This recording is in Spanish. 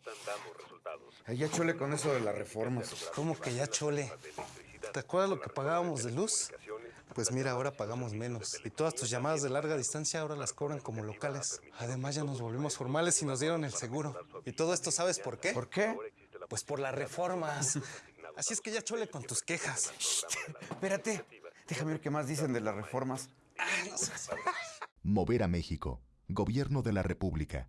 están dando resultados. Ya chole con eso de las reformas. ¿Cómo que ya chole? ¿Te acuerdas lo que pagábamos de luz? Pues mira, ahora pagamos menos. Y todas tus llamadas de larga distancia ahora las cobran como locales. Además ya nos volvimos formales y nos dieron el seguro. Y todo esto, ¿sabes por qué? ¿Por qué? Pues por las reformas. Así es que ya chole con tus quejas. Espérate, déjame ver qué más dicen de las reformas. Ah, Mover a México. Gobierno de la República.